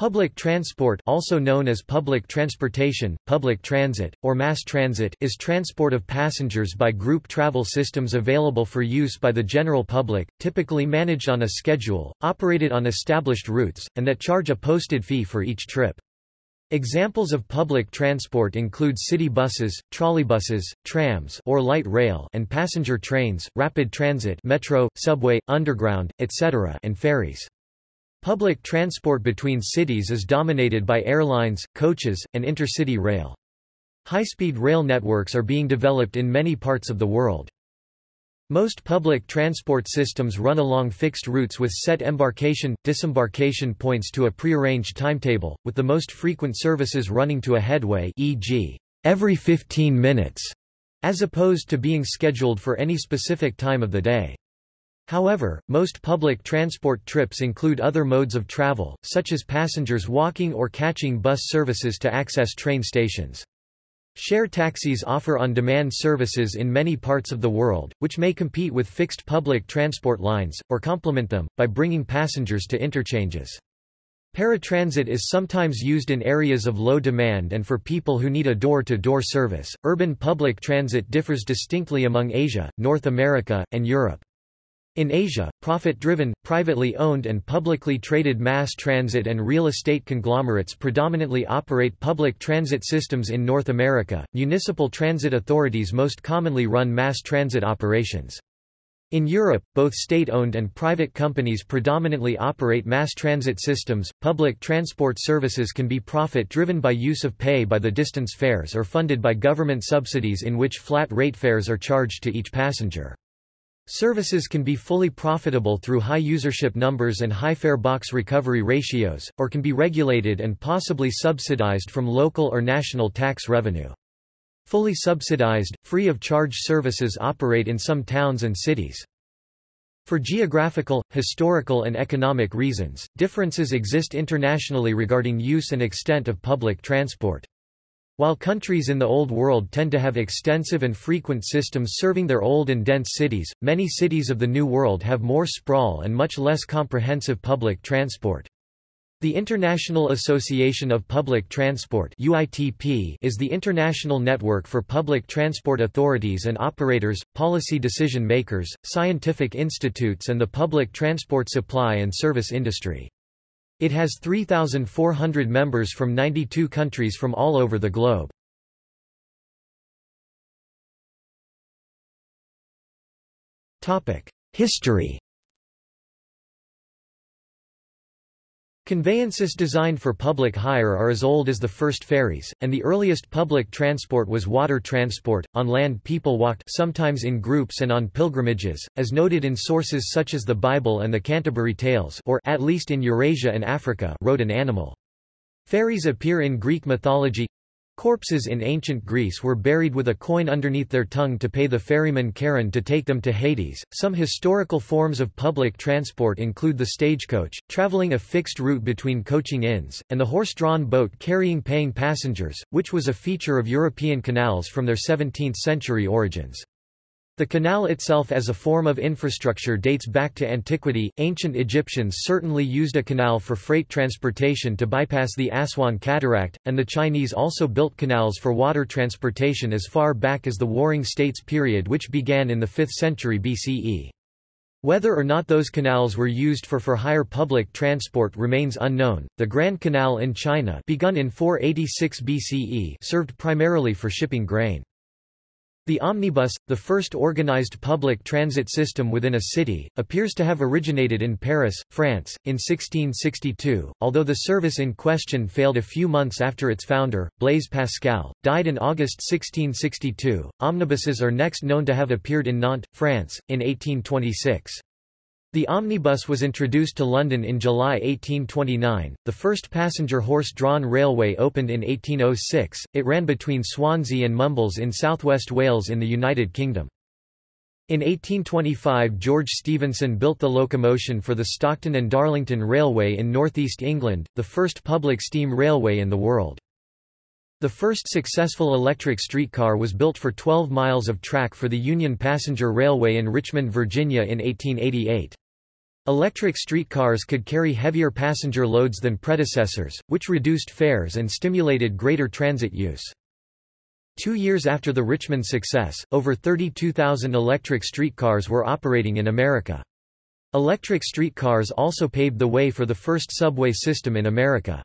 Public transport also known as public transportation, public transit, or mass transit is transport of passengers by group travel systems available for use by the general public, typically managed on a schedule, operated on established routes, and that charge a posted fee for each trip. Examples of public transport include city buses, trolleybuses, trams or light rail and passenger trains, rapid transit metro, subway, underground, etc. and ferries. Public transport between cities is dominated by airlines, coaches, and intercity rail. High-speed rail networks are being developed in many parts of the world. Most public transport systems run along fixed routes with set embarkation, disembarkation points to a prearranged timetable, with the most frequent services running to a headway e.g., every 15 minutes, as opposed to being scheduled for any specific time of the day. However, most public transport trips include other modes of travel, such as passengers walking or catching bus services to access train stations. Share taxis offer on-demand services in many parts of the world, which may compete with fixed public transport lines, or complement them, by bringing passengers to interchanges. Paratransit is sometimes used in areas of low demand and for people who need a door-to-door -door service. Urban public transit differs distinctly among Asia, North America, and Europe. In Asia, profit-driven, privately owned and publicly traded mass transit and real estate conglomerates predominantly operate public transit systems in North America. Municipal transit authorities most commonly run mass transit operations. In Europe, both state-owned and private companies predominantly operate mass transit systems. Public transport services can be profit-driven by use of pay by the distance fares or funded by government subsidies in which flat rate fares are charged to each passenger. Services can be fully profitable through high usership numbers and high fare box recovery ratios, or can be regulated and possibly subsidized from local or national tax revenue. Fully subsidized, free-of-charge services operate in some towns and cities. For geographical, historical and economic reasons, differences exist internationally regarding use and extent of public transport. While countries in the Old World tend to have extensive and frequent systems serving their old and dense cities, many cities of the New World have more sprawl and much less comprehensive public transport. The International Association of Public Transport UITP is the international network for public transport authorities and operators, policy decision makers, scientific institutes and the public transport supply and service industry. It has 3,400 members from 92 countries from all over the globe. History Conveyances designed for public hire are as old as the first ferries, and the earliest public transport was water transport. On land people walked sometimes in groups and on pilgrimages, as noted in sources such as the Bible and the Canterbury Tales or at least in Eurasia and Africa rode an animal. Ferries appear in Greek mythology Corpses in ancient Greece were buried with a coin underneath their tongue to pay the ferryman Charon to take them to Hades. Some historical forms of public transport include the stagecoach, traveling a fixed route between coaching inns, and the horse-drawn boat carrying paying passengers, which was a feature of European canals from their 17th-century origins. The canal itself as a form of infrastructure dates back to antiquity. Ancient Egyptians certainly used a canal for freight transportation to bypass the Aswan Cataract, and the Chinese also built canals for water transportation as far back as the Warring States period which began in the 5th century BCE. Whether or not those canals were used for for-hire public transport remains unknown. The Grand Canal in China, begun in 486 BCE, served primarily for shipping grain. The omnibus, the first organized public transit system within a city, appears to have originated in Paris, France, in 1662, although the service in question failed a few months after its founder, Blaise Pascal, died in August 1662. Omnibuses are next known to have appeared in Nantes, France, in 1826. The omnibus was introduced to London in July 1829. The first passenger horse-drawn railway opened in 1806. It ran between Swansea and Mumbles in southwest Wales in the United Kingdom. In 1825 George Stephenson built the locomotion for the Stockton and Darlington Railway in northeast England, the first public steam railway in the world. The first successful electric streetcar was built for 12 miles of track for the Union Passenger Railway in Richmond, Virginia in 1888. Electric streetcars could carry heavier passenger loads than predecessors, which reduced fares and stimulated greater transit use. Two years after the Richmond success, over 32,000 electric streetcars were operating in America. Electric streetcars also paved the way for the first subway system in America.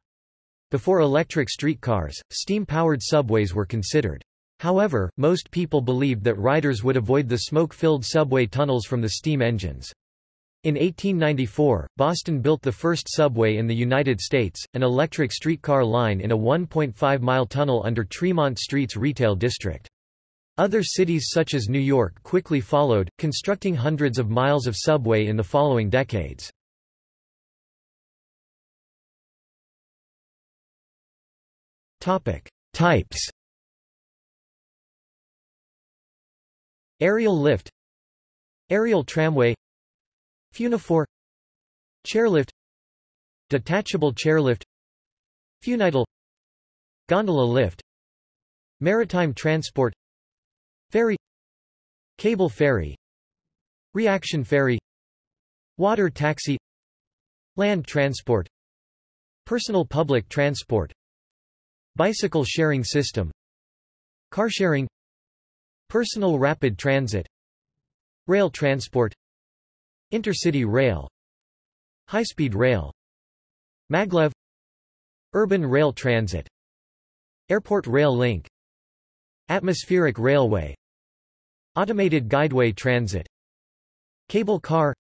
Before electric streetcars, steam-powered subways were considered. However, most people believed that riders would avoid the smoke-filled subway tunnels from the steam engines. In 1894, Boston built the first subway in the United States, an electric streetcar line in a 1.5-mile tunnel under Tremont Street's retail district. Other cities such as New York quickly followed, constructing hundreds of miles of subway in the following decades. Types Aerial lift Aerial tramway Funifor Chairlift Detachable chairlift Funitel Gondola lift Maritime transport Ferry Cable ferry Reaction ferry Water taxi Land transport Personal public transport Bicycle sharing system Carsharing Personal rapid transit Rail transport Intercity rail High-speed rail Maglev Urban rail transit Airport rail link Atmospheric railway Automated guideway transit Cable car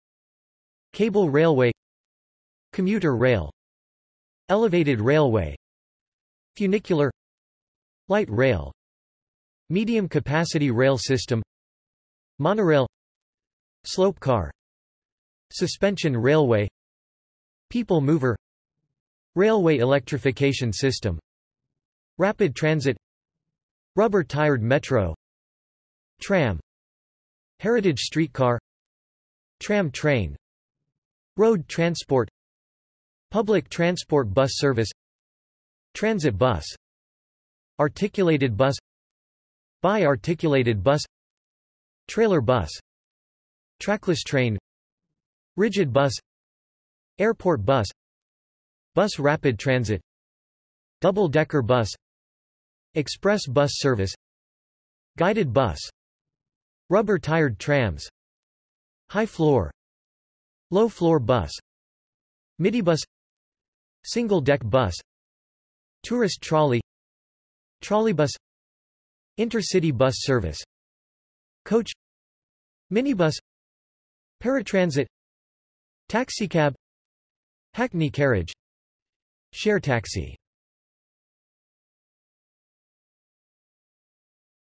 Cable railway Commuter rail Elevated railway Funicular Light rail Medium capacity rail system Monorail Slope car Suspension railway People mover Railway electrification system Rapid transit Rubber-tired metro Tram Heritage streetcar Tram train Road transport Public transport bus service Transit bus Articulated bus Bi-articulated bus Trailer bus Trackless train Rigid bus. Airport bus. Bus rapid transit. Double-decker bus. Express bus service. Guided bus. Rubber-tired trams. High-floor Low-floor bus. Midibus Single-deck bus. Tourist trolley. Trolleybus Intercity bus service. Coach. Minibus. Paratransit Taxicab Hackney carriage Share taxi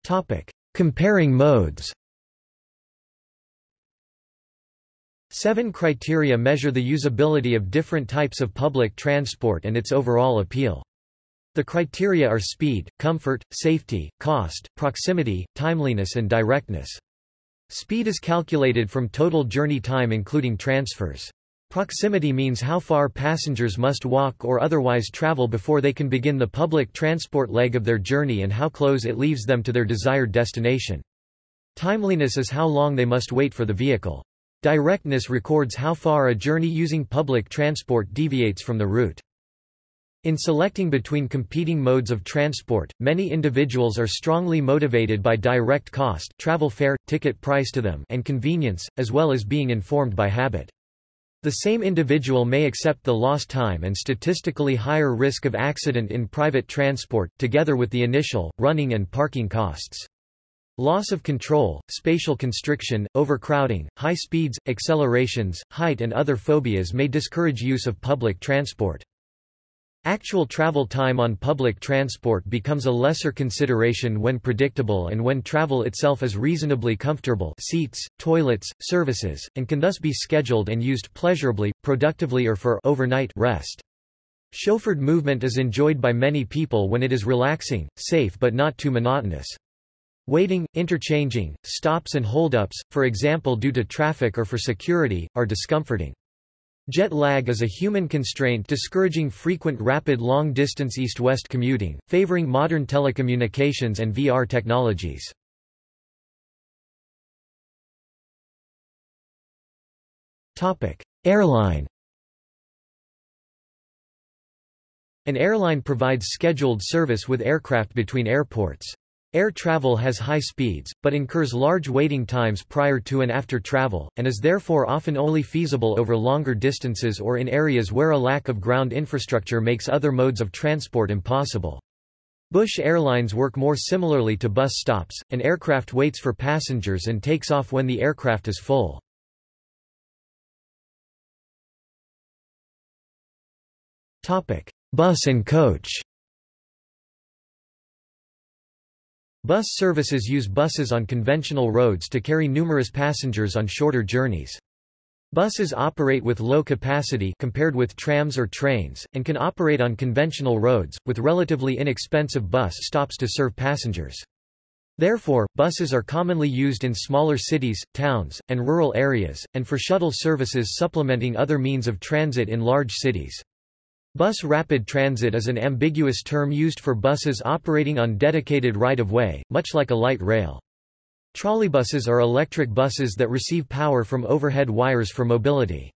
Topic. Comparing modes Seven criteria measure the usability of different types of public transport and its overall appeal. The criteria are speed, comfort, safety, cost, proximity, timeliness and directness. Speed is calculated from total journey time including transfers. Proximity means how far passengers must walk or otherwise travel before they can begin the public transport leg of their journey and how close it leaves them to their desired destination. Timeliness is how long they must wait for the vehicle. Directness records how far a journey using public transport deviates from the route. In selecting between competing modes of transport, many individuals are strongly motivated by direct cost travel fare, ticket price to them and convenience, as well as being informed by habit. The same individual may accept the lost time and statistically higher risk of accident in private transport, together with the initial, running and parking costs. Loss of control, spatial constriction, overcrowding, high speeds, accelerations, height and other phobias may discourage use of public transport. Actual travel time on public transport becomes a lesser consideration when predictable and when travel itself is reasonably comfortable seats, toilets, services, and can thus be scheduled and used pleasurably, productively or for overnight rest. Chauffeured movement is enjoyed by many people when it is relaxing, safe but not too monotonous. Waiting, interchanging, stops and holdups, for example due to traffic or for security, are discomforting. Jet lag is a human constraint discouraging frequent rapid long-distance east-west commuting, favoring modern telecommunications and VR technologies. Airline. An airline provides scheduled service with aircraft between airports. Air travel has high speeds, but incurs large waiting times prior to and after travel, and is therefore often only feasible over longer distances or in areas where a lack of ground infrastructure makes other modes of transport impossible. Bush Airlines work more similarly to bus stops, an aircraft waits for passengers and takes off when the aircraft is full. Bus and coach Bus services use buses on conventional roads to carry numerous passengers on shorter journeys. Buses operate with low capacity compared with trams or trains, and can operate on conventional roads, with relatively inexpensive bus stops to serve passengers. Therefore, buses are commonly used in smaller cities, towns, and rural areas, and for shuttle services supplementing other means of transit in large cities. Bus rapid transit is an ambiguous term used for buses operating on dedicated right-of-way, much like a light rail. Trolleybuses are electric buses that receive power from overhead wires for mobility.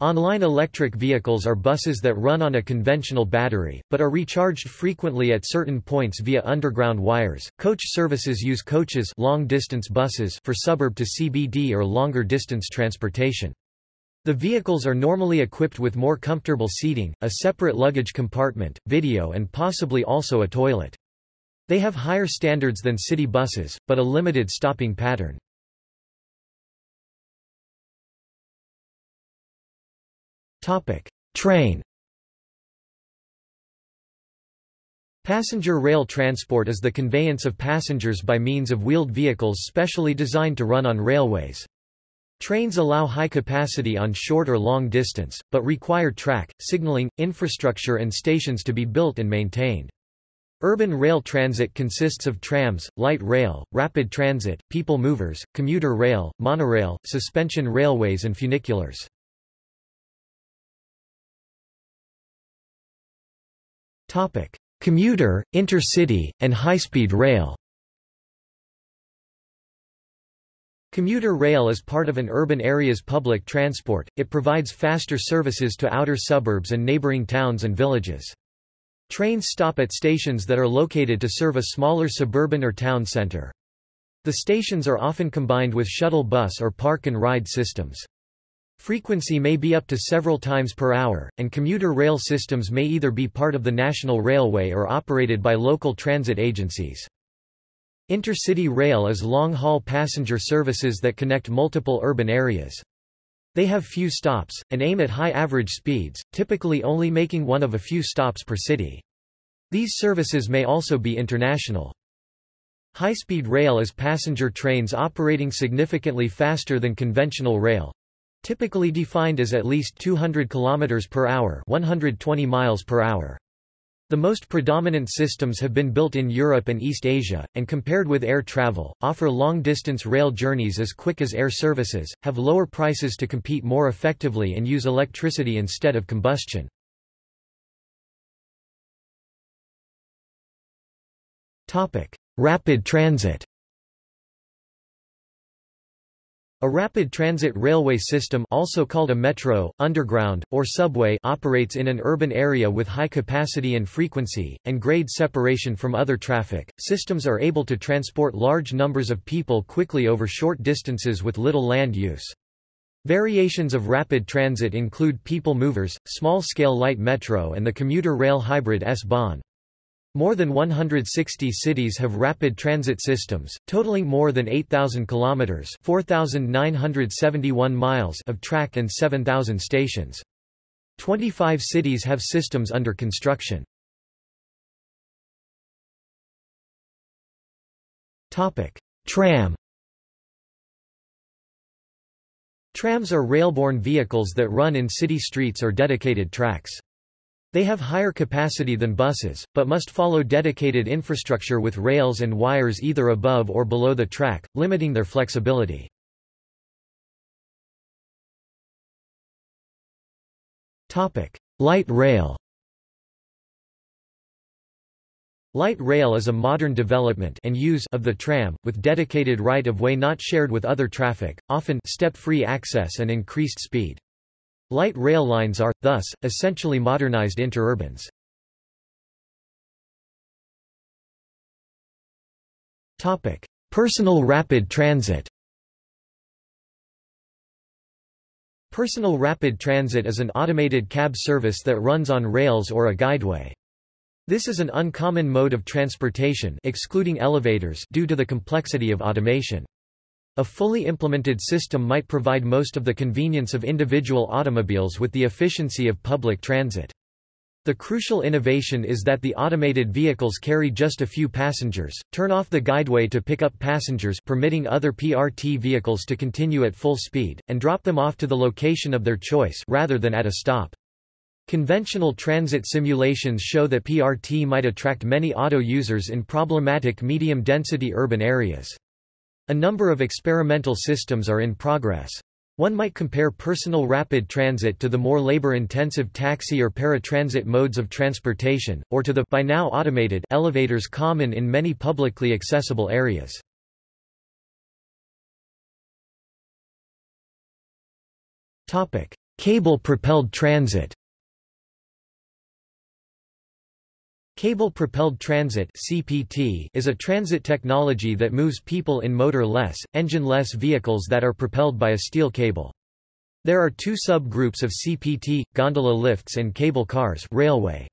Online electric vehicles are buses that run on a conventional battery, but are recharged frequently at certain points via underground wires. Coach services use coaches long-distance buses for suburb to CBD or longer distance transportation. The vehicles are normally equipped with more comfortable seating, a separate luggage compartment, video and possibly also a toilet. They have higher standards than city buses, but a limited stopping pattern. Train Passenger rail transport is the conveyance of passengers by means of wheeled vehicles specially designed to run on railways. Trains allow high capacity on short or long distance, but require track, signaling, infrastructure and stations to be built and maintained. Urban rail transit consists of trams, light rail, rapid transit, people movers, commuter rail, monorail, suspension railways and funiculars. Commuter, intercity, and high-speed rail Commuter rail is part of an urban area's public transport, it provides faster services to outer suburbs and neighboring towns and villages. Trains stop at stations that are located to serve a smaller suburban or town center. The stations are often combined with shuttle bus or park and ride systems. Frequency may be up to several times per hour, and commuter rail systems may either be part of the national railway or operated by local transit agencies. Intercity rail is long-haul passenger services that connect multiple urban areas. They have few stops, and aim at high average speeds, typically only making one of a few stops per city. These services may also be international. High-speed rail is passenger trains operating significantly faster than conventional rail, typically defined as at least 200 km per hour 120 miles per hour. The most predominant systems have been built in Europe and East Asia, and compared with air travel, offer long-distance rail journeys as quick as air services, have lower prices to compete more effectively and use electricity instead of combustion. Rapid transit A rapid transit railway system also called a metro, underground, or subway operates in an urban area with high capacity and frequency, and grade separation from other traffic. Systems are able to transport large numbers of people quickly over short distances with little land use. Variations of rapid transit include people movers, small-scale light metro and the commuter rail hybrid S-Bahn. More than 160 cities have rapid transit systems, totaling more than 8,000 kilometers (4,971 miles) of track and 7,000 stations. 25 cities have systems under construction. Topic: Tram. Trams are railborne vehicles that run in city streets or dedicated tracks. They have higher capacity than buses, but must follow dedicated infrastructure with rails and wires either above or below the track, limiting their flexibility. Light rail Light rail is a modern development and use of the tram, with dedicated right-of-way not shared with other traffic, often step-free access and increased speed. Light rail lines are, thus, essentially modernized interurbans. Personal rapid transit Personal rapid transit is an automated cab service that runs on rails or a guideway. This is an uncommon mode of transportation excluding elevators due to the complexity of automation. A fully implemented system might provide most of the convenience of individual automobiles with the efficiency of public transit. The crucial innovation is that the automated vehicles carry just a few passengers, turn off the guideway to pick up passengers permitting other PRT vehicles to continue at full speed, and drop them off to the location of their choice rather than at a stop. Conventional transit simulations show that PRT might attract many auto users in problematic medium-density urban areas. A number of experimental systems are in progress. One might compare personal rapid transit to the more labor-intensive taxi or paratransit modes of transportation, or to the by now automated elevators common in many publicly accessible areas. Cable-propelled transit Cable-propelled transit (CPT) is a transit technology that moves people in motor-less, engine-less vehicles that are propelled by a steel cable. There are two subgroups of CPT: gondola lifts and cable cars railway.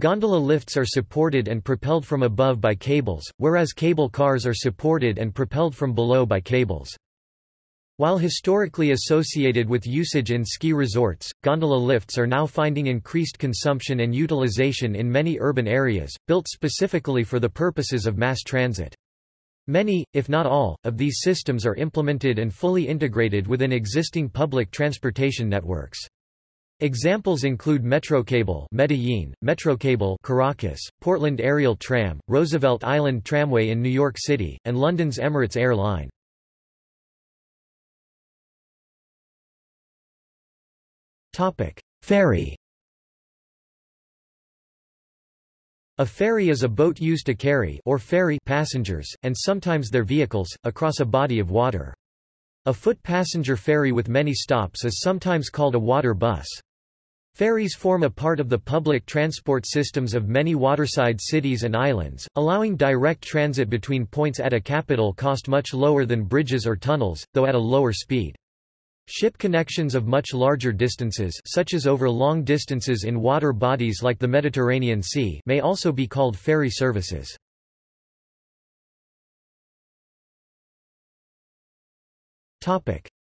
Gondola lifts are supported and propelled from above by cables, whereas cable cars are supported and propelled from below by cables. While historically associated with usage in ski resorts, gondola lifts are now finding increased consumption and utilization in many urban areas, built specifically for the purposes of mass transit. Many, if not all, of these systems are implemented and fully integrated within existing public transportation networks. Examples include Metrocable Medellin, Metrocable Caracas, Portland Aerial Tram, Roosevelt Island Tramway in New York City, and London's Emirates Air Ferry A ferry is a boat used to carry or ferry passengers, and sometimes their vehicles, across a body of water. A foot passenger ferry with many stops is sometimes called a water bus. Ferries form a part of the public transport systems of many waterside cities and islands, allowing direct transit between points at a capital cost much lower than bridges or tunnels, though at a lower speed. Ship connections of much larger distances such as over long distances in water bodies like the Mediterranean Sea may also be called ferry services.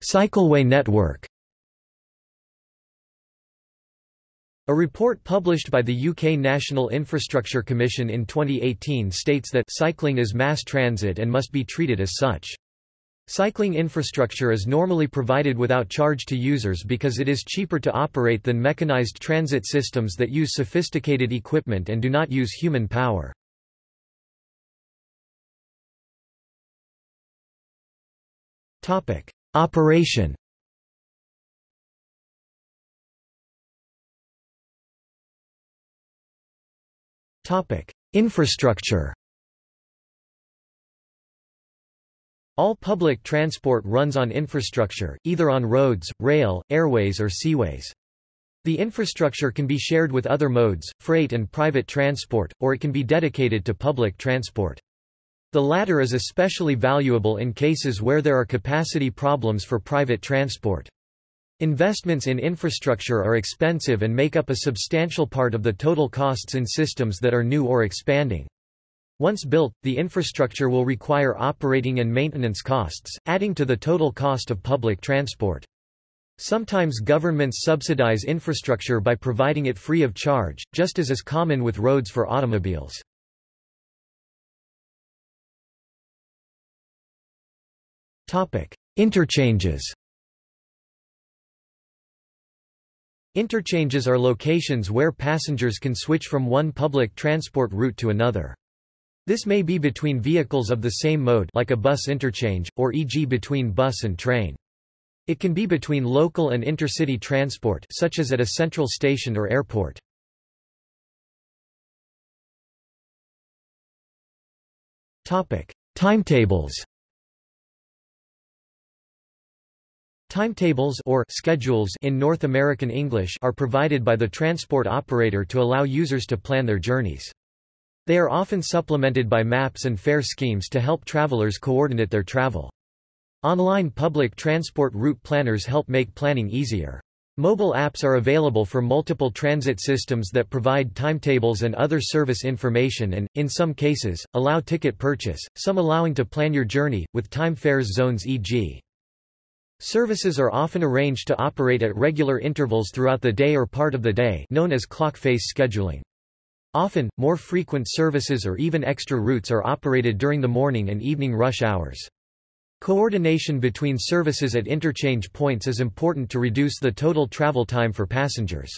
Cycleway network A report published by the UK National Infrastructure Commission in 2018 states that cycling is mass transit and must be treated as such. Cycling infrastructure is normally provided without charge to users because it is cheaper to operate than mechanized transit systems that use sophisticated equipment and do not use human power. Operation Infrastructure All public transport runs on infrastructure, either on roads, rail, airways or seaways. The infrastructure can be shared with other modes, freight and private transport, or it can be dedicated to public transport. The latter is especially valuable in cases where there are capacity problems for private transport. Investments in infrastructure are expensive and make up a substantial part of the total costs in systems that are new or expanding. Once built, the infrastructure will require operating and maintenance costs, adding to the total cost of public transport. Sometimes governments subsidize infrastructure by providing it free of charge, just as is common with roads for automobiles. Interchanges Interchanges are locations where passengers can switch from one public transport route to another. This may be between vehicles of the same mode like a bus interchange, or e.g. between bus and train. It can be between local and intercity transport such as at a central station or airport. Timetables. Timetables or schedules in North American English are provided by the transport operator to allow users to plan their journeys. They are often supplemented by maps and fare schemes to help travelers coordinate their travel. Online public transport route planners help make planning easier. Mobile apps are available for multiple transit systems that provide timetables and other service information and, in some cases, allow ticket purchase, some allowing to plan your journey, with time fares zones e.g. Services are often arranged to operate at regular intervals throughout the day or part of the day known as clock face scheduling. Often, more frequent services or even extra routes are operated during the morning and evening rush hours. Coordination between services at interchange points is important to reduce the total travel time for passengers.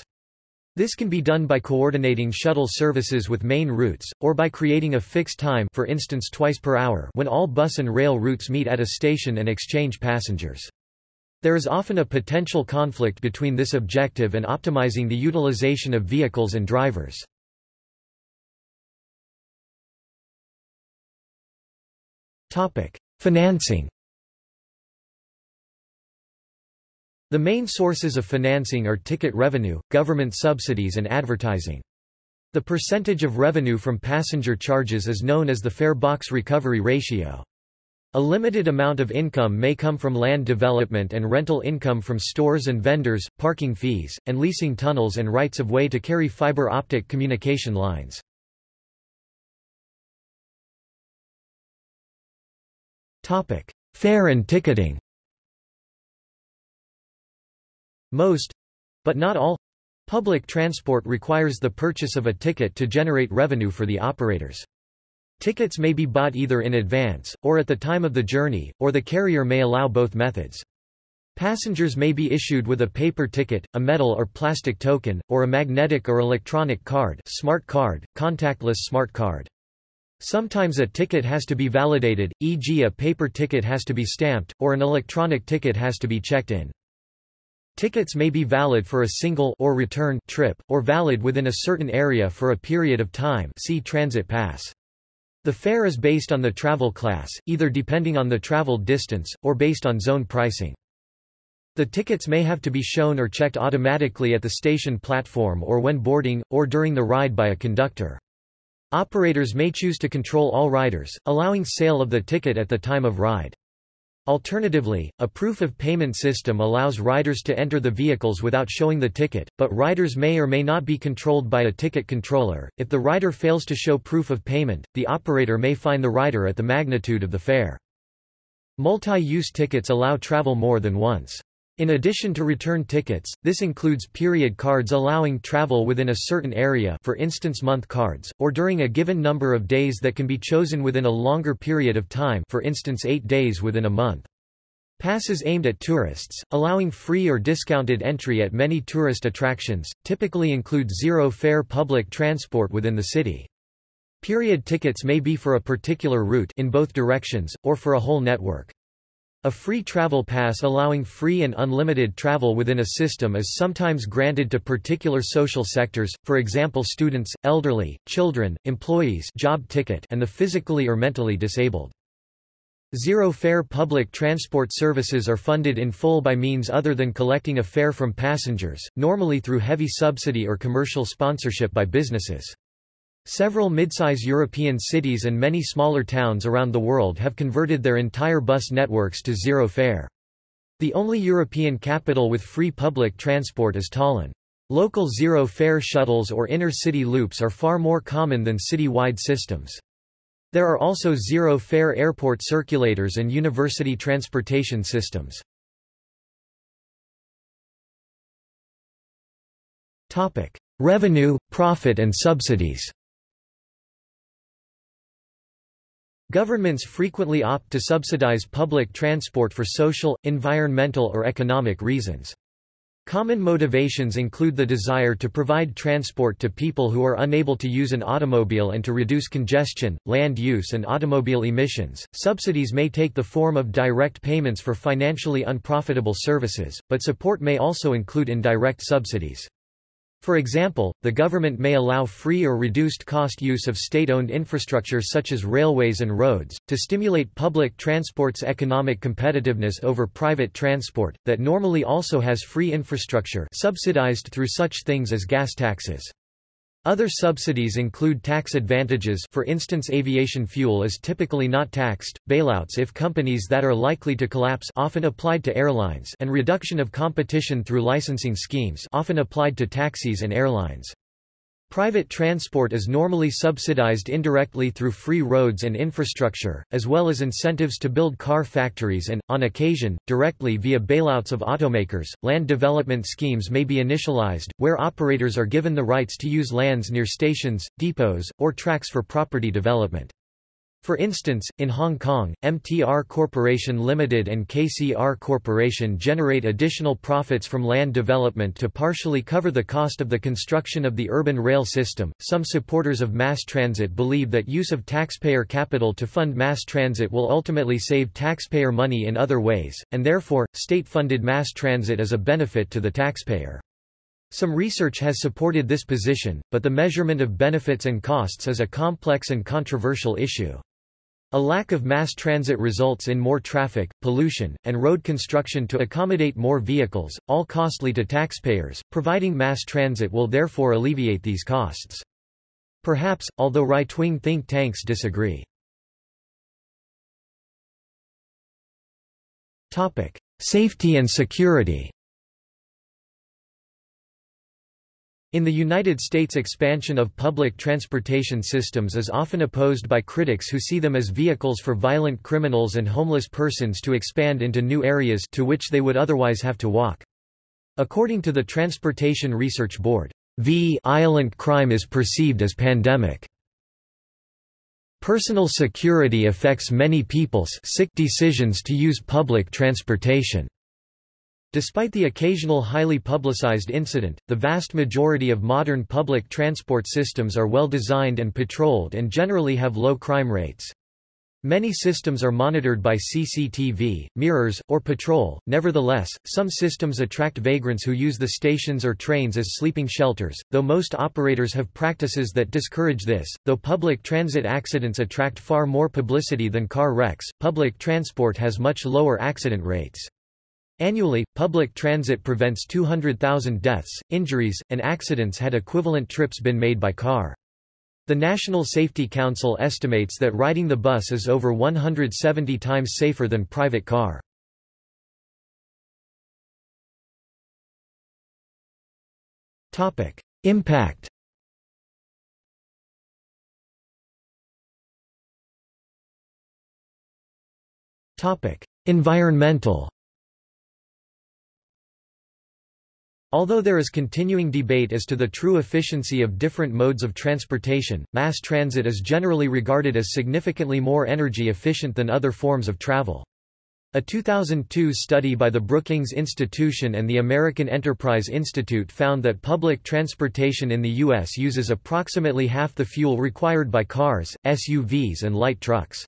This can be done by coordinating shuttle services with main routes, or by creating a fixed time for instance twice per hour when all bus and rail routes meet at a station and exchange passengers. There is often a potential conflict between this objective and optimizing the utilization of vehicles and drivers. Financing The main sources of financing are ticket revenue, government subsidies and advertising. The percentage of revenue from passenger charges is known as the fare box recovery ratio. A limited amount of income may come from land development and rental income from stores and vendors, parking fees, and leasing tunnels and rights of way to carry fiber optic communication lines. Fare and ticketing Most—but not all—public transport requires the purchase of a ticket to generate revenue for the operators. Tickets may be bought either in advance, or at the time of the journey, or the carrier may allow both methods. Passengers may be issued with a paper ticket, a metal or plastic token, or a magnetic or electronic card smart card, contactless smart card. Sometimes a ticket has to be validated, e.g. a paper ticket has to be stamped, or an electronic ticket has to be checked in. Tickets may be valid for a single or return trip, or valid within a certain area for a period of time see transit pass. The fare is based on the travel class, either depending on the traveled distance, or based on zone pricing. The tickets may have to be shown or checked automatically at the station platform or when boarding, or during the ride by a conductor. Operators may choose to control all riders, allowing sale of the ticket at the time of ride. Alternatively, a proof of payment system allows riders to enter the vehicles without showing the ticket, but riders may or may not be controlled by a ticket controller. If the rider fails to show proof of payment, the operator may fine the rider at the magnitude of the fare. Multi-use tickets allow travel more than once. In addition to return tickets, this includes period cards allowing travel within a certain area for instance month cards, or during a given number of days that can be chosen within a longer period of time for instance 8 days within a month. Passes aimed at tourists, allowing free or discounted entry at many tourist attractions, typically include zero-fare public transport within the city. Period tickets may be for a particular route in both directions, or for a whole network. A free travel pass allowing free and unlimited travel within a system is sometimes granted to particular social sectors, for example students, elderly, children, employees job ticket and the physically or mentally disabled. Zero-fare public transport services are funded in full by means other than collecting a fare from passengers, normally through heavy subsidy or commercial sponsorship by businesses. Several midsize European cities and many smaller towns around the world have converted their entire bus networks to zero fare. The only European capital with free public transport is Tallinn. Local zero-fare shuttles or inner-city loops are far more common than city-wide systems. There are also zero-fare airport circulators and university transportation systems. Revenue, profit and subsidies Governments frequently opt to subsidize public transport for social, environmental or economic reasons. Common motivations include the desire to provide transport to people who are unable to use an automobile and to reduce congestion, land use and automobile emissions. Subsidies may take the form of direct payments for financially unprofitable services, but support may also include indirect subsidies. For example, the government may allow free or reduced cost use of state-owned infrastructure such as railways and roads, to stimulate public transport's economic competitiveness over private transport, that normally also has free infrastructure subsidized through such things as gas taxes. Other subsidies include tax advantages for instance aviation fuel is typically not taxed, bailouts if companies that are likely to collapse often applied to airlines and reduction of competition through licensing schemes often applied to taxis and airlines. Private transport is normally subsidized indirectly through free roads and infrastructure, as well as incentives to build car factories and, on occasion, directly via bailouts of automakers. Land development schemes may be initialized, where operators are given the rights to use lands near stations, depots, or tracks for property development. For instance, in Hong Kong, MTR Corporation Limited and KCR Corporation generate additional profits from land development to partially cover the cost of the construction of the urban rail system. Some supporters of mass transit believe that use of taxpayer capital to fund mass transit will ultimately save taxpayer money in other ways, and therefore, state-funded mass transit is a benefit to the taxpayer. Some research has supported this position, but the measurement of benefits and costs is a complex and controversial issue. A lack of mass transit results in more traffic, pollution, and road construction to accommodate more vehicles, all costly to taxpayers. Providing mass transit will therefore alleviate these costs. Perhaps, although right-wing think tanks disagree. Topic: Safety and security. In the United States expansion of public transportation systems is often opposed by critics who see them as vehicles for violent criminals and homeless persons to expand into new areas to which they would otherwise have to walk. According to the Transportation Research Board, V violent crime is perceived as pandemic. Personal security affects many people's sick decisions to use public transportation. Despite the occasional highly publicized incident, the vast majority of modern public transport systems are well designed and patrolled and generally have low crime rates. Many systems are monitored by CCTV, mirrors, or patrol. Nevertheless, some systems attract vagrants who use the stations or trains as sleeping shelters, though most operators have practices that discourage this. Though public transit accidents attract far more publicity than car wrecks, public transport has much lower accident rates. Annually, public transit prevents 200,000 deaths, injuries, and accidents had equivalent trips been made by car. The National Safety Council estimates that riding the bus is over 170 times safer than private car. Topic: Impact. Topic: Environmental. Although there is continuing debate as to the true efficiency of different modes of transportation, mass transit is generally regarded as significantly more energy efficient than other forms of travel. A 2002 study by the Brookings Institution and the American Enterprise Institute found that public transportation in the U.S. uses approximately half the fuel required by cars, SUVs and light trucks.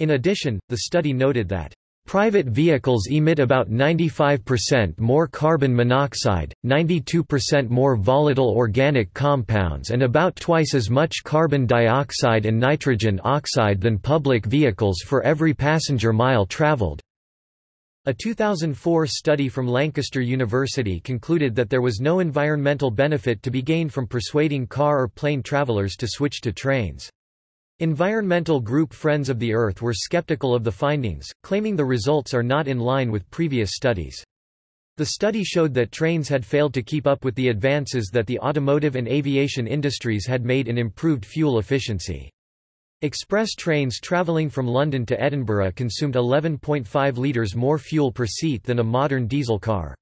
In addition, the study noted that Private vehicles emit about 95% more carbon monoxide, 92% more volatile organic compounds and about twice as much carbon dioxide and nitrogen oxide than public vehicles for every passenger mile traveled. A 2004 study from Lancaster University concluded that there was no environmental benefit to be gained from persuading car or plane travelers to switch to trains. Environmental group Friends of the Earth were skeptical of the findings, claiming the results are not in line with previous studies. The study showed that trains had failed to keep up with the advances that the automotive and aviation industries had made in improved fuel efficiency. Express trains travelling from London to Edinburgh consumed 11.5 litres more fuel per seat than a modern diesel car.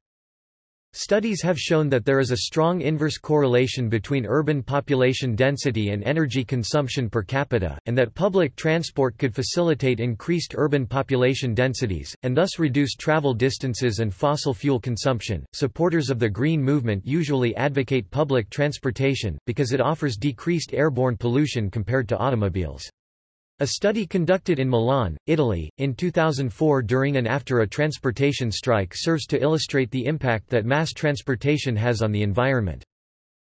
Studies have shown that there is a strong inverse correlation between urban population density and energy consumption per capita, and that public transport could facilitate increased urban population densities, and thus reduce travel distances and fossil fuel consumption. Supporters of the Green Movement usually advocate public transportation, because it offers decreased airborne pollution compared to automobiles. A study conducted in Milan, Italy, in 2004 during and after a transportation strike serves to illustrate the impact that mass transportation has on the environment.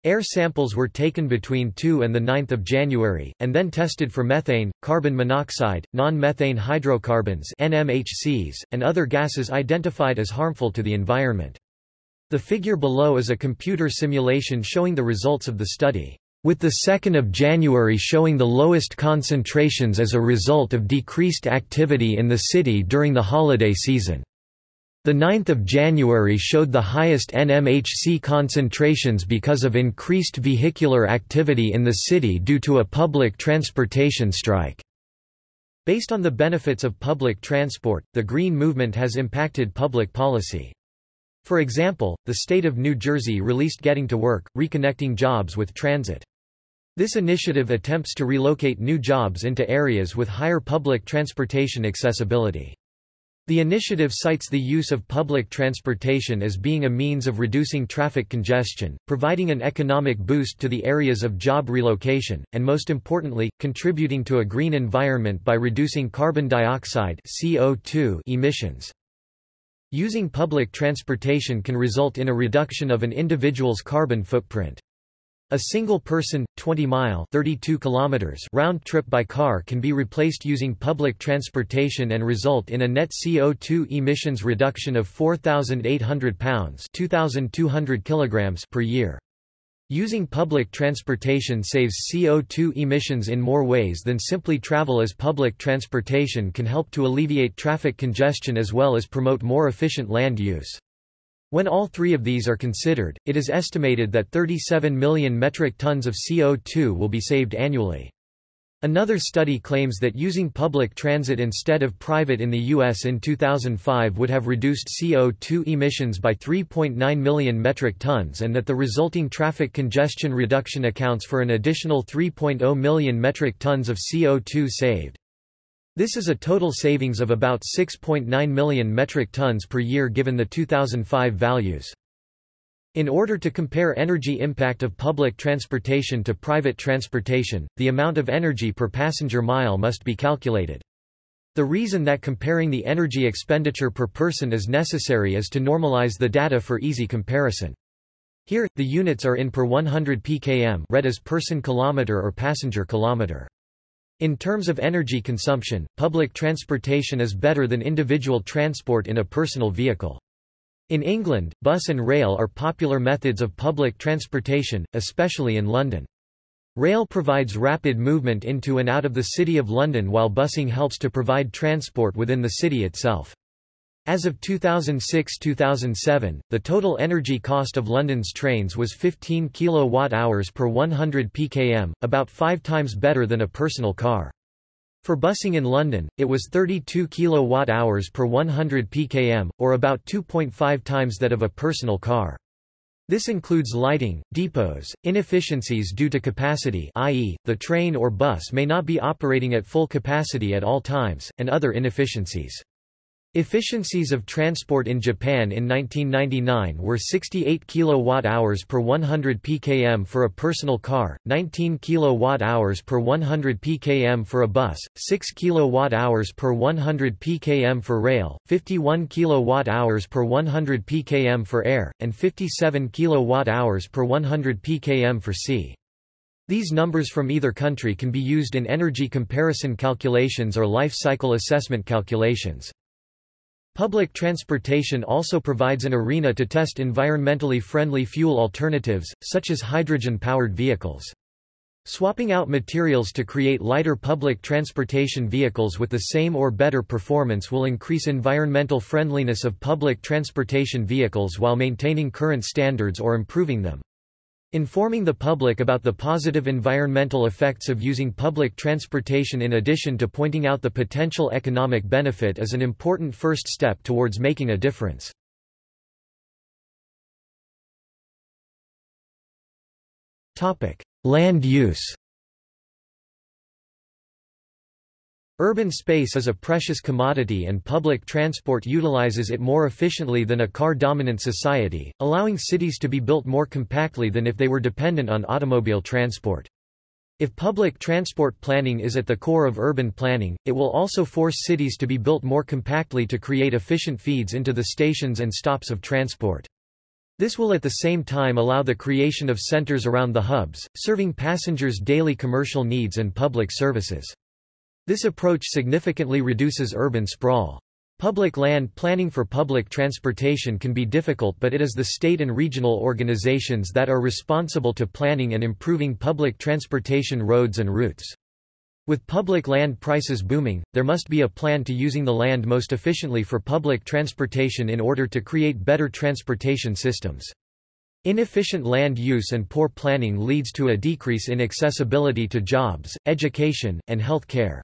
Air samples were taken between 2 and 9 January, and then tested for methane, carbon monoxide, non-methane hydrocarbons NMHCs, and other gases identified as harmful to the environment. The figure below is a computer simulation showing the results of the study, with the 2nd of January showing the lowest concentrations as a result of decreased activity in the city during the holiday season. The 9th of January showed the highest NMHC concentrations because of increased vehicular activity in the city due to a public transportation strike. Based on the benefits of public transport, the Green Movement has impacted public policy. For example, the state of New Jersey released Getting to Work, reconnecting jobs with transit. This initiative attempts to relocate new jobs into areas with higher public transportation accessibility. The initiative cites the use of public transportation as being a means of reducing traffic congestion, providing an economic boost to the areas of job relocation, and most importantly, contributing to a green environment by reducing carbon dioxide CO2 emissions. Using public transportation can result in a reduction of an individual's carbon footprint. A single person, 20-mile (32 kilometers) round trip by car can be replaced using public transportation and result in a net CO2 emissions reduction of 4,800 pounds (2,200 kilograms) per year. Using public transportation saves CO2 emissions in more ways than simply travel as public transportation can help to alleviate traffic congestion as well as promote more efficient land use. When all three of these are considered, it is estimated that 37 million metric tons of CO2 will be saved annually. Another study claims that using public transit instead of private in the U.S. in 2005 would have reduced CO2 emissions by 3.9 million metric tons and that the resulting traffic congestion reduction accounts for an additional 3.0 million metric tons of CO2 saved. This is a total savings of about 6.9 million metric tons per year given the 2005 values. In order to compare energy impact of public transportation to private transportation, the amount of energy per passenger mile must be calculated. The reason that comparing the energy expenditure per person is necessary is to normalize the data for easy comparison. Here, the units are in per 100 pkm read as person kilometer or passenger kilometer. In terms of energy consumption, public transportation is better than individual transport in a personal vehicle. In England, bus and rail are popular methods of public transportation, especially in London. Rail provides rapid movement into and out of the City of London while busing helps to provide transport within the city itself. As of 2006-2007, the total energy cost of London's trains was 15 kWh per 100 pkm, about five times better than a personal car. For busing in London, it was 32 kWh per 100 pkm, or about 2.5 times that of a personal car. This includes lighting, depots, inefficiencies due to capacity i.e., the train or bus may not be operating at full capacity at all times, and other inefficiencies. Efficiencies of transport in Japan in 1999 were 68 kWh per 100 pkm for a personal car, 19 kWh per 100 pkm for a bus, 6 kWh per 100 pkm for rail, 51 kWh per 100 pkm for air, and 57 kWh per 100 pkm for sea. These numbers from either country can be used in energy comparison calculations or life cycle assessment calculations. Public transportation also provides an arena to test environmentally friendly fuel alternatives, such as hydrogen-powered vehicles. Swapping out materials to create lighter public transportation vehicles with the same or better performance will increase environmental friendliness of public transportation vehicles while maintaining current standards or improving them. Informing the public about the positive environmental effects of using public transportation in addition to pointing out the potential economic benefit is an important first step towards making a difference. Land use Urban space is a precious commodity and public transport utilizes it more efficiently than a car-dominant society, allowing cities to be built more compactly than if they were dependent on automobile transport. If public transport planning is at the core of urban planning, it will also force cities to be built more compactly to create efficient feeds into the stations and stops of transport. This will at the same time allow the creation of centers around the hubs, serving passengers' daily commercial needs and public services. This approach significantly reduces urban sprawl. Public land planning for public transportation can be difficult but it is the state and regional organizations that are responsible to planning and improving public transportation roads and routes. With public land prices booming, there must be a plan to using the land most efficiently for public transportation in order to create better transportation systems. Inefficient land use and poor planning leads to a decrease in accessibility to jobs, education, and health care.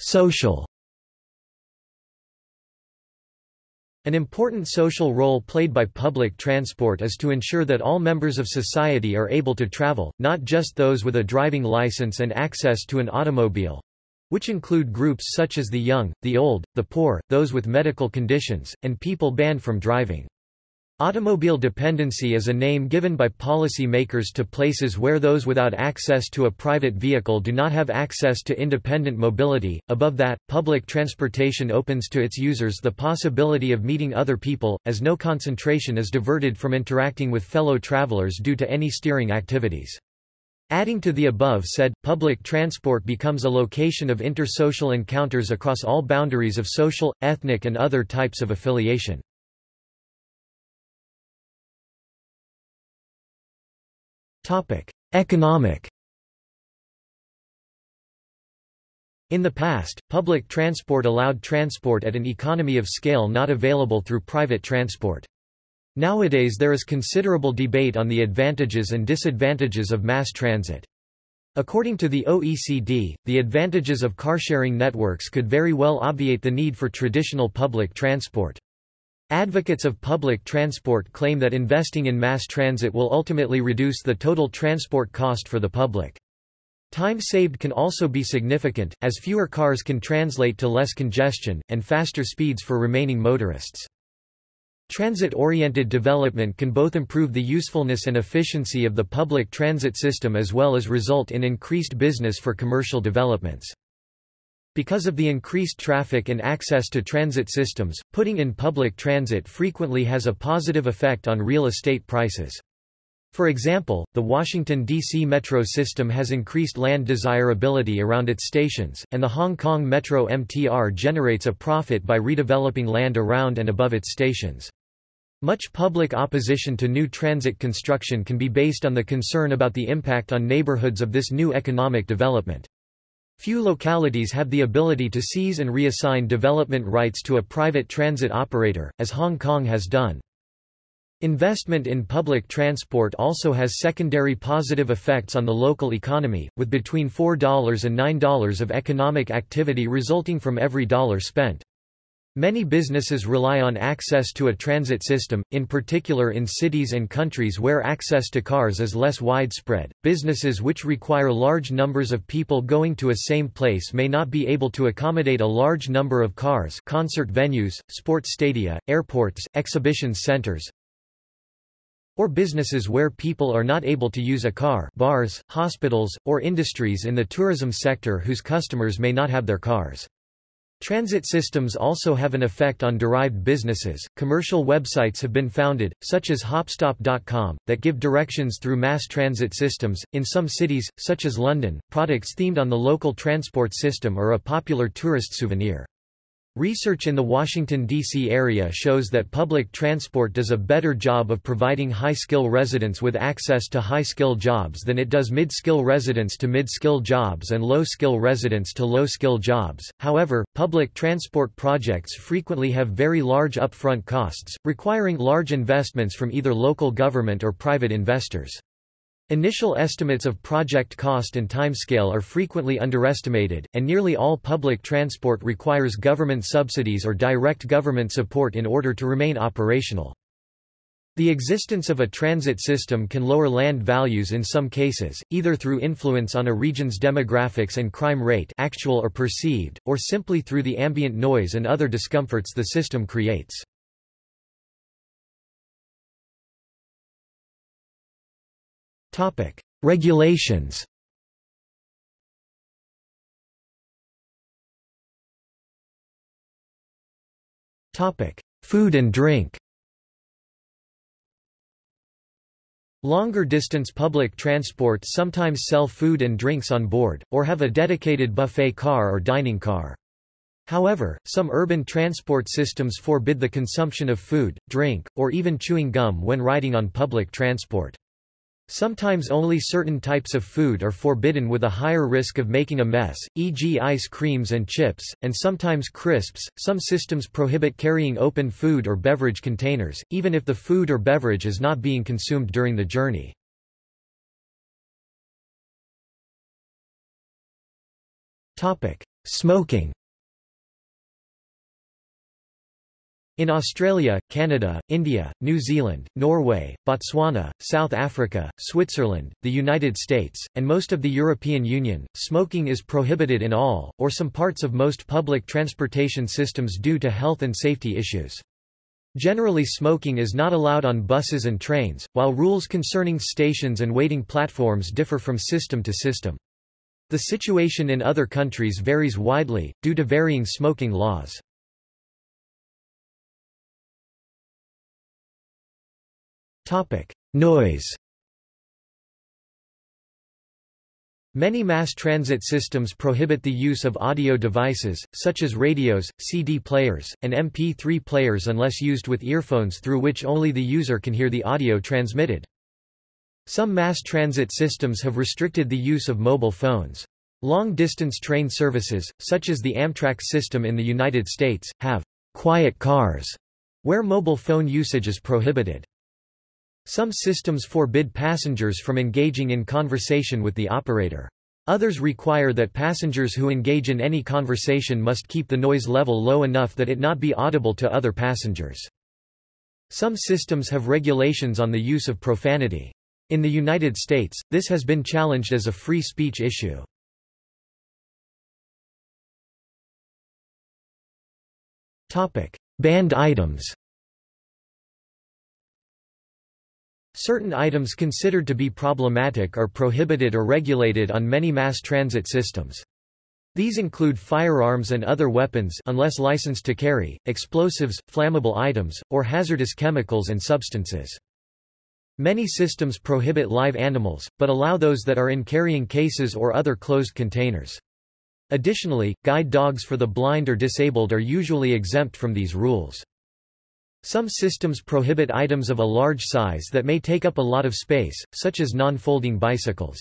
Social An important social role played by public transport is to ensure that all members of society are able to travel, not just those with a driving license and access to an automobile which include groups such as the young, the old, the poor, those with medical conditions, and people banned from driving. Automobile dependency is a name given by policy makers to places where those without access to a private vehicle do not have access to independent mobility. Above that, public transportation opens to its users the possibility of meeting other people, as no concentration is diverted from interacting with fellow travelers due to any steering activities. Adding to the above said, public transport becomes a location of intersocial encounters across all boundaries of social, ethnic and other types of affiliation. Topic: Economic. In the past, public transport allowed transport at an economy of scale not available through private transport. Nowadays there is considerable debate on the advantages and disadvantages of mass transit. According to the OECD, the advantages of car-sharing networks could very well obviate the need for traditional public transport. Advocates of public transport claim that investing in mass transit will ultimately reduce the total transport cost for the public. Time saved can also be significant, as fewer cars can translate to less congestion, and faster speeds for remaining motorists. Transit-oriented development can both improve the usefulness and efficiency of the public transit system as well as result in increased business for commercial developments. Because of the increased traffic and access to transit systems, putting in public transit frequently has a positive effect on real estate prices. For example, the Washington, D.C. metro system has increased land desirability around its stations, and the Hong Kong Metro MTR generates a profit by redeveloping land around and above its stations. Much public opposition to new transit construction can be based on the concern about the impact on neighborhoods of this new economic development. Few localities have the ability to seize and reassign development rights to a private transit operator, as Hong Kong has done. Investment in public transport also has secondary positive effects on the local economy, with between $4 and $9 of economic activity resulting from every dollar spent. Many businesses rely on access to a transit system, in particular in cities and countries where access to cars is less widespread. Businesses which require large numbers of people going to a same place may not be able to accommodate a large number of cars, concert venues, sports stadia, airports, exhibition centers, or businesses where people are not able to use a car, bars, hospitals, or industries in the tourism sector whose customers may not have their cars. Transit systems also have an effect on derived businesses. Commercial websites have been founded, such as hopstop.com, that give directions through mass transit systems. In some cities, such as London, products themed on the local transport system are a popular tourist souvenir. Research in the Washington, D.C. area shows that public transport does a better job of providing high-skill residents with access to high-skill jobs than it does mid-skill residents to mid-skill jobs and low-skill residents to low-skill jobs. However, public transport projects frequently have very large upfront costs, requiring large investments from either local government or private investors. Initial estimates of project cost and timescale are frequently underestimated, and nearly all public transport requires government subsidies or direct government support in order to remain operational. The existence of a transit system can lower land values in some cases, either through influence on a region's demographics and crime rate actual or perceived, or simply through the ambient noise and other discomforts the system creates. Topic: Regulations. Topic: Food and drink. Longer distance public transport sometimes sell food and drinks on board, or have a dedicated buffet car or dining car. However, some urban transport systems forbid the consumption of food, drink, or even chewing gum when riding on public transport. Sometimes only certain types of food are forbidden with a higher risk of making a mess, e.g. ice creams and chips, and sometimes crisps. Some systems prohibit carrying open food or beverage containers, even if the food or beverage is not being consumed during the journey. Topic: Smoking. In Australia, Canada, India, New Zealand, Norway, Botswana, South Africa, Switzerland, the United States, and most of the European Union, smoking is prohibited in all, or some parts of most public transportation systems due to health and safety issues. Generally smoking is not allowed on buses and trains, while rules concerning stations and waiting platforms differ from system to system. The situation in other countries varies widely, due to varying smoking laws. Topic: Noise. Many mass transit systems prohibit the use of audio devices, such as radios, CD players, and MP3 players unless used with earphones through which only the user can hear the audio transmitted. Some mass transit systems have restricted the use of mobile phones. Long-distance train services, such as the Amtrak system in the United States, have quiet cars, where mobile phone usage is prohibited. Some systems forbid passengers from engaging in conversation with the operator. Others require that passengers who engage in any conversation must keep the noise level low enough that it not be audible to other passengers. Some systems have regulations on the use of profanity. In the United States, this has been challenged as a free speech issue. Banned items Certain items considered to be problematic are prohibited or regulated on many mass transit systems. These include firearms and other weapons unless licensed to carry, explosives, flammable items, or hazardous chemicals and substances. Many systems prohibit live animals, but allow those that are in carrying cases or other closed containers. Additionally, guide dogs for the blind or disabled are usually exempt from these rules. Some systems prohibit items of a large size that may take up a lot of space, such as non-folding bicycles.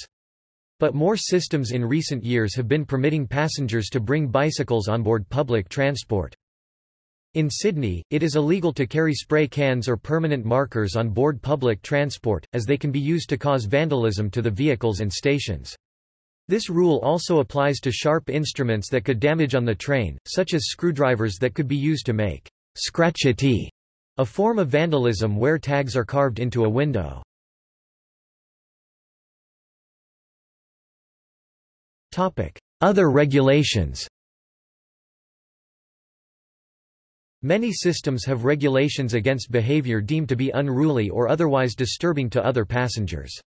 But more systems in recent years have been permitting passengers to bring bicycles on board public transport. In Sydney, it is illegal to carry spray cans or permanent markers on board public transport, as they can be used to cause vandalism to the vehicles and stations. This rule also applies to sharp instruments that could damage on the train, such as screwdrivers that could be used to make scratchiti a form of vandalism where tags are carved into a window. Other regulations Many systems have regulations against behavior deemed to be unruly or otherwise disturbing to other passengers.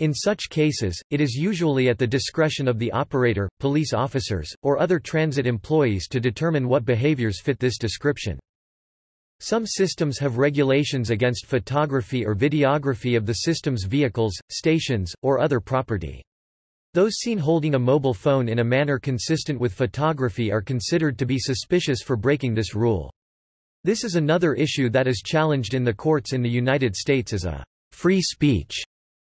In such cases, it is usually at the discretion of the operator, police officers, or other transit employees to determine what behaviors fit this description. Some systems have regulations against photography or videography of the system's vehicles, stations, or other property. Those seen holding a mobile phone in a manner consistent with photography are considered to be suspicious for breaking this rule. This is another issue that is challenged in the courts in the United States as a free speech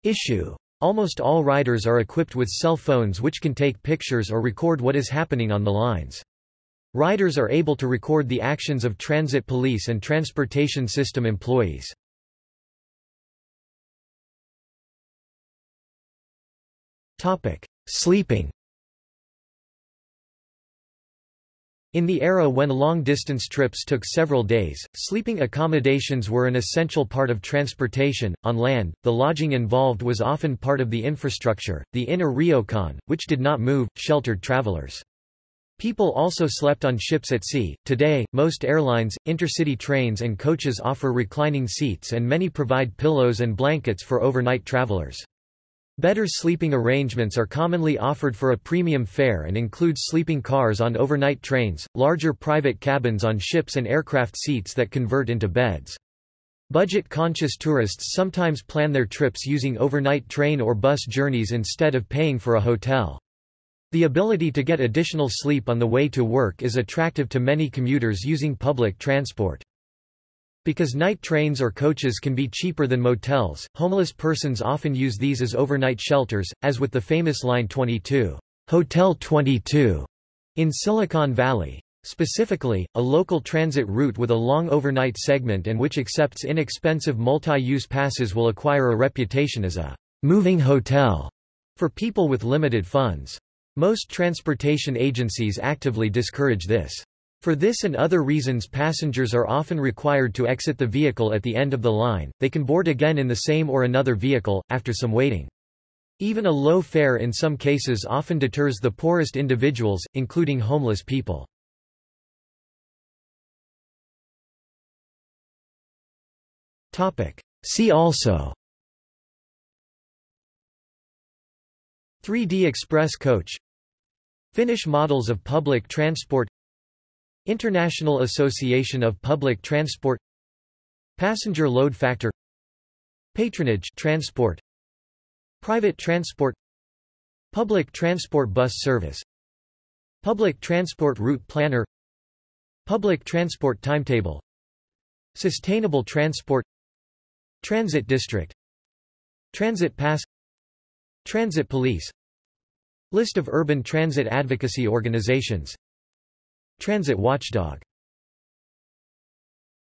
issue. Almost all riders are equipped with cell phones which can take pictures or record what is happening on the lines. Riders are able to record the actions of transit police and transportation system employees. Sleeping In the era when long-distance trips took several days, sleeping accommodations were an essential part of transportation. On land, the lodging involved was often part of the infrastructure. The inn or ryokan, which did not move, sheltered travelers. People also slept on ships at sea. Today, most airlines, intercity trains, and coaches offer reclining seats and many provide pillows and blankets for overnight travelers. Better sleeping arrangements are commonly offered for a premium fare and include sleeping cars on overnight trains, larger private cabins on ships and aircraft seats that convert into beds. Budget-conscious tourists sometimes plan their trips using overnight train or bus journeys instead of paying for a hotel. The ability to get additional sleep on the way to work is attractive to many commuters using public transport. Because night trains or coaches can be cheaper than motels, homeless persons often use these as overnight shelters, as with the famous Line 22, Hotel 22, in Silicon Valley. Specifically, a local transit route with a long overnight segment and which accepts inexpensive multi-use passes will acquire a reputation as a moving hotel for people with limited funds. Most transportation agencies actively discourage this. For this and other reasons passengers are often required to exit the vehicle at the end of the line, they can board again in the same or another vehicle, after some waiting. Even a low fare in some cases often deters the poorest individuals, including homeless people. See also 3D Express coach. Finnish models of public transport. International Association of Public Transport. Passenger load factor. Patronage transport. Private transport. Public transport bus service. Public transport route planner. Public transport timetable. Sustainable transport. Transit district. Transit pass Transit police. List of urban transit advocacy organizations. Transit watchdog